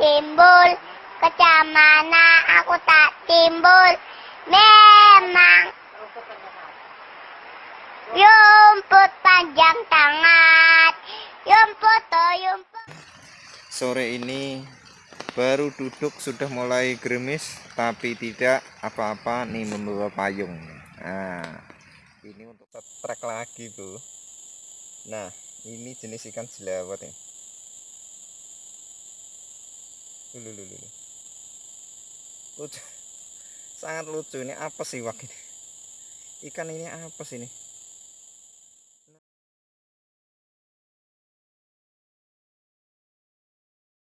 timbul. Kecamana aku tak timbul. Memang. Yumput panjang tangan. Yumput oh yumput. Sore ini baru duduk sudah mulai gerimis tapi tidak apa-apa nih membawa payung. Nah ini untuk trek lagi tuh nah ini jenis ikan jelawat ya Lulu, lulu. Lucu. Sangat lucu ini apa sih wak ini? Ikan ini apa sih ini?